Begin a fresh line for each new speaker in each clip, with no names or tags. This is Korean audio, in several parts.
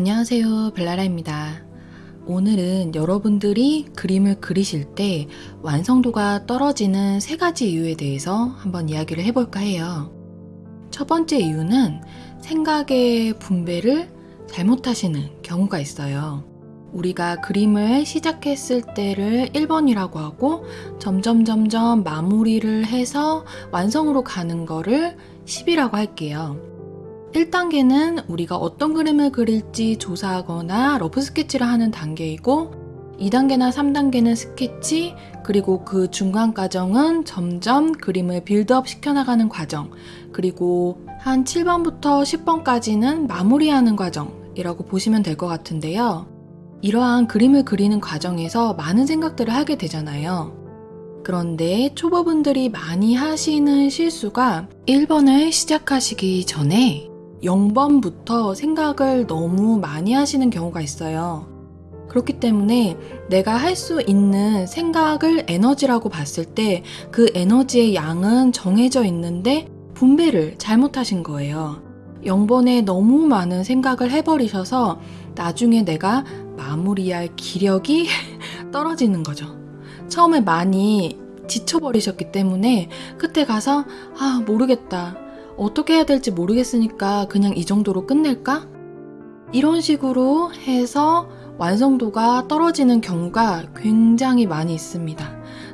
안녕하세요 벨라라입니다. 오늘은 여러분들이 그림을 그리실 때 완성도가 떨어지는 세 가지 이유에 대해서 한번 이야기를 해볼까 해요. 첫 번째 이유는 생각의 분배를 잘못하시는 경우가 있어요. 우리가 그림을 시작했을 때를 1번이라고 하고 점점 점점 마무리를 해서 완성으로 가는 거를 10이라고 할게요. 1단계는 우리가 어떤 그림을 그릴지 조사하거나 러프 스케치를 하는 단계이고 2단계나 3단계는 스케치 그리고 그 중간 과정은 점점 그림을 build up 시켜나가는 과정 그리고 한 7번부터 10번까지는 마무리하는 과정이라고 보시면 될 것 같은데요. 이러한 그림을 그리는 과정에서 많은 생각들을 하게 되잖아요. 그런데 초보분들이 많이 하시는 실수가 1번을 시작하시기 전에 0번부터 생각을 너무 많이 하시는 경우가 있어요. 그렇기 때문에 내가 할 수 있는 생각을 에너지라고 봤을 때 그 에너지의 양은 정해져 있는데 분배를 잘못하신 거예요. 0번에 너무 많은 생각을 해버리셔서 나중에 내가 마무리할 기력이 떨어지는 거죠. 처음에 많이 지쳐버리셨기 때문에 끝에 가서 아, 모르겠다. 어떻게 해야 될지 모르겠으니까 그냥 이 정도로 끝낼까? 이런 식으로 해서 완성도가 떨어지는 경우가 굉장히 많이 있습니다.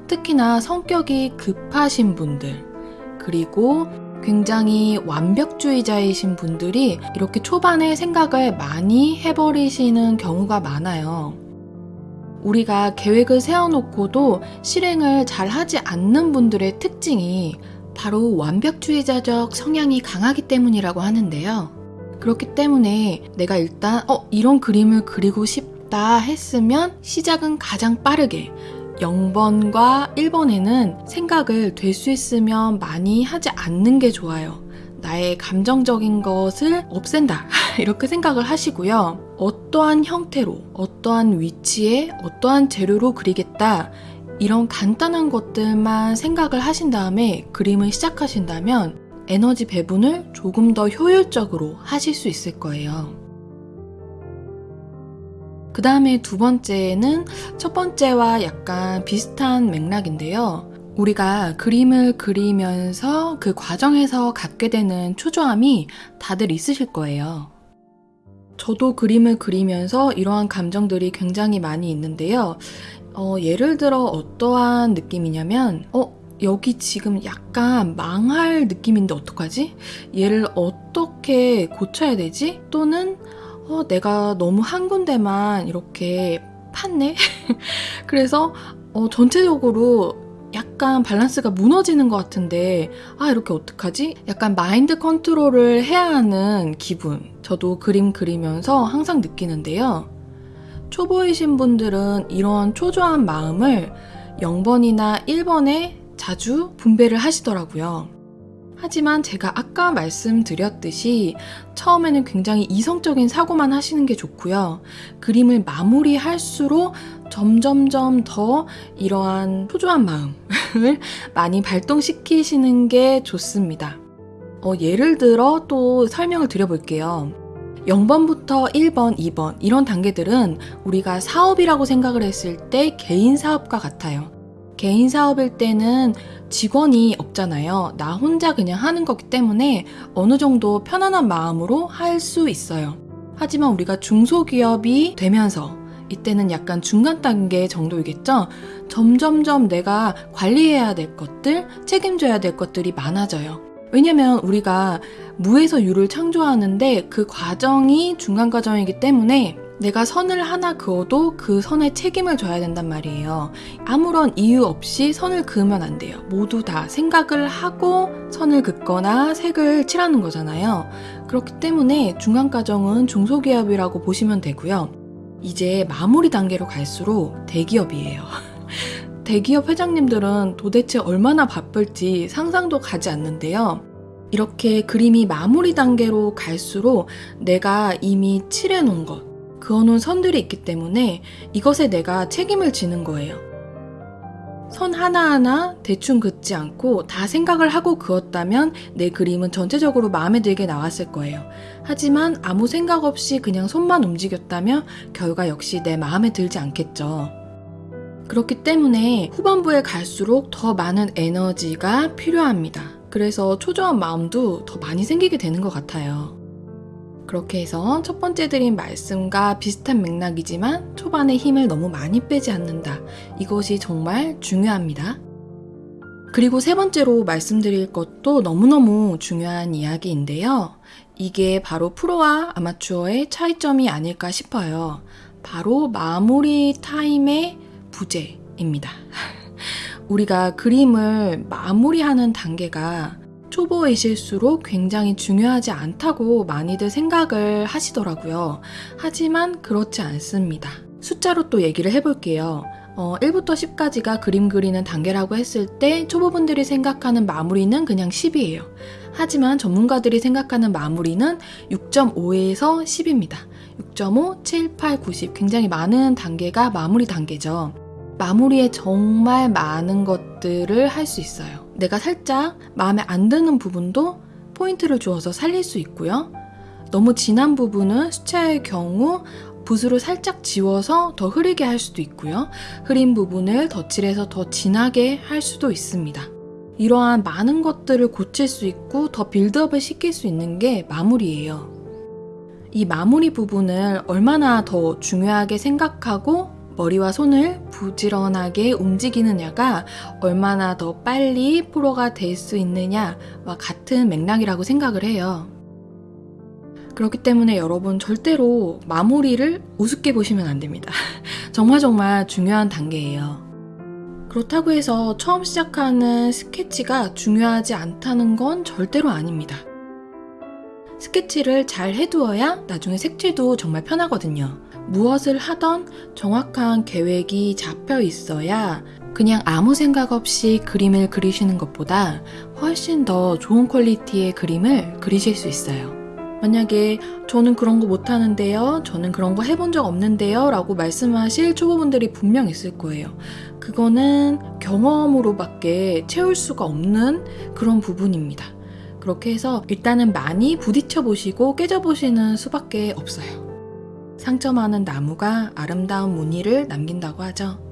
특히나 성격이 급하신 분들, 그리고 굉장히 완벽주의자이신 분들이 이렇게 초반에 생각을 많이 해버리시는 경우가 많아요. 우리가 계획을 세워놓고도 실행을 잘 하지 않는 분들의 특징이 바로 완벽주의자적 성향이 강하기 때문이라고 하는데요. 그렇기 때문에 내가 일단, 어, 이런 그림을 그리고 싶다 했으면 시작은 가장 빠르게 0번과 1번에는 생각을 될 수 있으면 많이 하지 않는 게 좋아요. 나의 감정적인 것을 없앤다. 이렇게 생각을 하시고요. 어떠한 형태로, 어떠한 위치에, 어떠한 재료로 그리겠다. 이런 간단한 것들만 생각을 하신 다음에 그림을 시작하신다면 에너지 배분을 조금 더 효율적으로 하실 수 있을 거예요. 그 다음에 두 번째는 첫 번째와 약간 비슷한 맥락인데요. 우리가 그림을 그리면서 그 과정에서 갖게 되는 초조함이 다들 있으실 거예요. 저도 그림을 그리면서 이러한 감정들이 굉장히 많이 있는데요. 어, 예를 들어 어떠한 느낌이냐면, 어, 여기 지금 약간 망할 느낌인데 어떡하지? 얘를 어떻게 고쳐야 되지? 또는, 어, 내가 너무 한 군데만 이렇게 팠네? 그래서, 어, 전체적으로 약간 밸런스가 무너지는 것 같은데 아 이렇게 어떡하지? 약간 마인드 컨트롤을 해야 하는 기분 저도 그림 그리면서 항상 느끼는데요 초보이신 분들은 이런 초조한 마음을 0번이나 1번에 자주 분배를 하시더라고요 하지만 제가 아까 말씀드렸듯이 처음에는 굉장히 이성적인 사고만 하시는 게 좋고요. 그림을 마무리할수록 점점점 더 이러한 초조한 마음을 많이 발동시키시는 게 좋습니다. 어, 예를 들어 또 설명을 드려볼게요. 0번부터 1번, 2번 이런 단계들은 우리가 사업이라고 생각을 했을 때 개인 사업과 같아요. 개인 사업일 때는 직원이 없잖아요. 나 혼자 그냥 하는 거기 때문에 어느 정도 편안한 마음으로 할 수 있어요. 하지만 우리가 중소기업이 되면서 이때는 약간 중간 단계 정도이겠죠? 점점점 내가 관리해야 될 것들, 책임져야 될 것들이 많아져요. 왜냐면 우리가 무에서 유를 창조하는데 그 과정이 중간 과정이기 때문에 내가 선을 하나 그어도 그 선에 책임을 져야 된단 말이에요. 아무런 이유 없이 선을 그으면 안 돼요. 모두 다 생각을 하고 선을 긋거나 색을 칠하는 거잖아요. 그렇기 때문에 중간 과정은 중소기업이라고 보시면 되고요. 이제 마무리 단계로 갈수록 대기업이에요. 대기업 회장님들은 도대체 얼마나 바쁠지 상상도 가지 않는데요. 이렇게 그림이 마무리 단계로 갈수록 내가 이미 칠해놓은 것, 그어놓은 선들이 있기 때문에 이것에 내가 책임을 지는 거예요. 선 하나하나 대충 긋지 않고 다 생각을 하고 그었다면 내 그림은 전체적으로 마음에 들게 나왔을 거예요. 하지만 아무 생각 없이 그냥 손만 움직였다면 결과 역시 내 마음에 들지 않겠죠. 그렇기 때문에 후반부에 갈수록 더 많은 에너지가 필요합니다. 그래서 초조한 마음도 더 많이 생기게 되는 것 같아요. 그렇게 해서 첫 번째 드린 말씀과 비슷한 맥락이지만 초반에 힘을 너무 많이 빼지 않는다. 이것이 정말 중요합니다. 그리고 세 번째로 말씀드릴 것도 너무너무 중요한 이야기인데요. 이게 바로 프로와 아마추어의 차이점이 아닐까 싶어요. 바로 마무리 타임의 부재입니다. 우리가 그림을 마무리하는 단계가 초보이실수록 굉장히 중요하지 않다고 많이들 생각을 하시더라고요. 하지만 그렇지 않습니다. 숫자로 또 얘기를 해볼게요. 어, 1부터 10까지가 그림 그리는 단계라고 했을 때 초보분들이 생각하는 마무리는 그냥 10이에요. 하지만 전문가들이 생각하는 마무리는 6.5에서 10입니다. 6.5, 7, 8, 90 굉장히 많은 단계가 마무리 단계죠. 마무리에 정말 많은 것들을 할 수 있어요. 내가 살짝 마음에 안 드는 부분도 포인트를 주어서 살릴 수 있고요. 너무 진한 부분은 수채의 경우 붓으로 살짝 지워서 더 흐리게 할 수도 있고요. 흐린 부분을 덧칠해서 더 진하게 할 수도 있습니다. 이러한 많은 것들을 고칠 수 있고 더 빌드업을 시킬 수 있는 게 마무리예요. 이 마무리 부분을 얼마나 더 중요하게 생각하고 머리와 손을 부지런하게 움직이느냐가 얼마나 더 빨리 프로가 될 수 있느냐와 같은 맥락이라고 생각을 해요. 그렇기 때문에 여러분 절대로 마무리를 우습게 보시면 안 됩니다. 정말 정말 중요한 단계예요. 그렇다고 해서 처음 시작하는 스케치가 중요하지 않다는 건 절대로 아닙니다. 스케치를 잘 해두어야 나중에 색칠도 정말 편하거든요. 무엇을 하던 정확한 계획이 잡혀 있어야 그냥 아무 생각 없이 그림을 그리시는 것보다 훨씬 더 좋은 퀄리티의 그림을 그리실 수 있어요. 만약에 저는 그런 거 못하는데요, 저는 그런 거 해본 적 없는데요 라고 말씀하실 초보분들이 분명 있을 거예요. 그거는 경험으로밖에 채울 수가 없는 그런 부분입니다. 그렇게 해서 일단은 많이 부딪혀 보시고 깨져 보시는 수밖에 없어요. 상처 많은 나무가 아름다운 무늬를 남긴다고 하죠.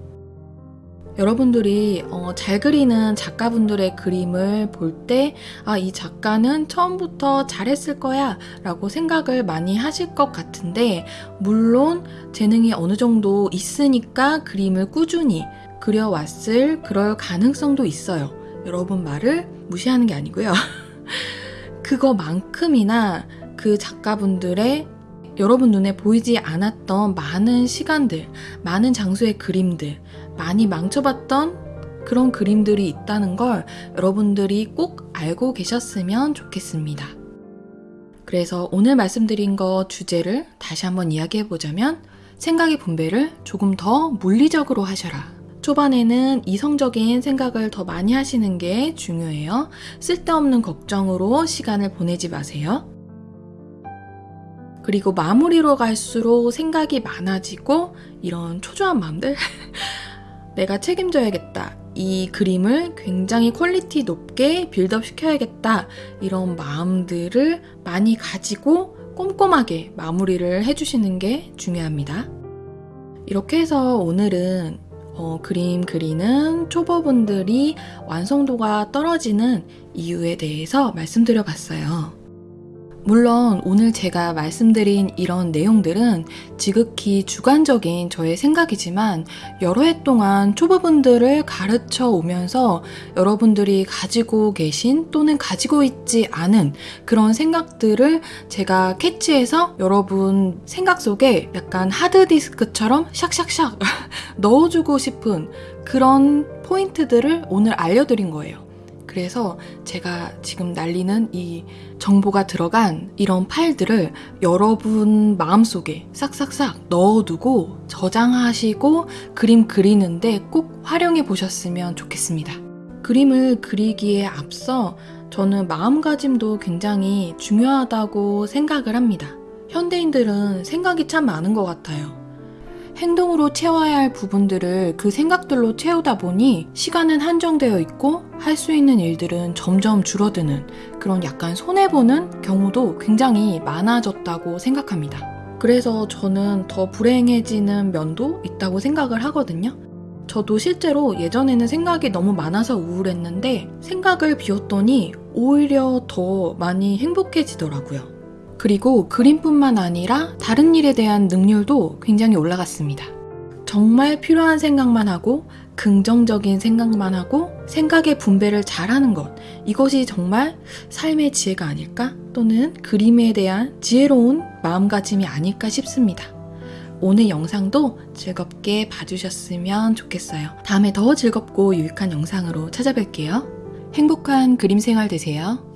여러분들이 어, 잘 그리는 작가분들의 그림을 볼 때, 아, 이 작가는 처음부터 잘했을 거야 라고 생각을 많이 하실 것 같은데, 물론 재능이 어느 정도 있으니까 그림을 꾸준히 그려왔을 그럴 가능성도 있어요. 여러분 말을 무시하는 게 아니고요. 그거만큼이나 그 작가분들의 여러분 눈에 보이지 않았던 많은 시간들, 많은 장소의 그림들, 많이 망쳐봤던 그런 그림들이 있다는 걸 여러분들이 꼭 알고 계셨으면 좋겠습니다. 그래서 오늘 말씀드린 거 주제를 다시 한번 이야기해 보자면 생각의 분배를 조금 더 물리적으로 하셔라. 초반에는 이성적인 생각을 더 많이 하시는 게 중요해요. 쓸데없는 걱정으로 시간을 보내지 마세요. 그리고 마무리로 갈수록 생각이 많아지고 이런 초조한 마음들 내가 책임져야겠다. 이 그림을 굉장히 quality 높게 build up 시켜야겠다. 이런 마음들을 많이 가지고 꼼꼼하게 마무리를 해주시는 게 중요합니다. 이렇게 해서 오늘은 어, 그림 그리는 초보분들이 완성도가 떨어지는 이유에 대해서 말씀드려 봤어요. 물론 오늘 제가 말씀드린 이런 내용들은 지극히 주관적인 저의 생각이지만 여러 해 동안 초보분들을 가르쳐 오면서 여러분들이 가지고 계신 또는 가지고 있지 않은 그런 생각들을 제가 캐치해서 여러분 생각 속에 약간 하드디스크처럼 샥샥샥 넣어주고 싶은 그런 포인트들을 오늘 알려드린 거예요. 그래서 제가 지금 날리는 이 정보가 들어간 이런 파일들을 여러분 마음속에 싹싹싹 넣어두고 저장하시고 그림 그리는데 꼭 활용해 보셨으면 좋겠습니다. 그림을 그리기에 앞서 저는 마음가짐도 굉장히 중요하다고 생각을 합니다. 현대인들은 생각이 참 많은 것 같아요. 행동으로 채워야 할 부분들을 그 생각들로 채우다 보니 시간은 한정되어 있고 할 수 있는 일들은 점점 줄어드는 그런 약간 손해보는 경우도 굉장히 많아졌다고 생각합니다. 그래서 저는 더 불행해지는 면도 있다고 생각을 하거든요. 저도 실제로 예전에는 생각이 너무 많아서 우울했는데 생각을 비웠더니 오히려 더 많이 행복해지더라고요. 그리고 그림뿐만 아니라 다른 일에 대한 능률도 굉장히 올라갔습니다. 정말 필요한 생각만 하고 긍정적인 생각만 하고 생각의 분배를 잘하는 것 이것이 정말 삶의 지혜가 아닐까 또는 그림에 대한 지혜로운 마음가짐이 아닐까 싶습니다. 오늘 영상도 즐겁게 봐주셨으면 좋겠어요. 다음에 더 즐겁고 유익한 영상으로 찾아뵐게요. 행복한 그림 생활 되세요.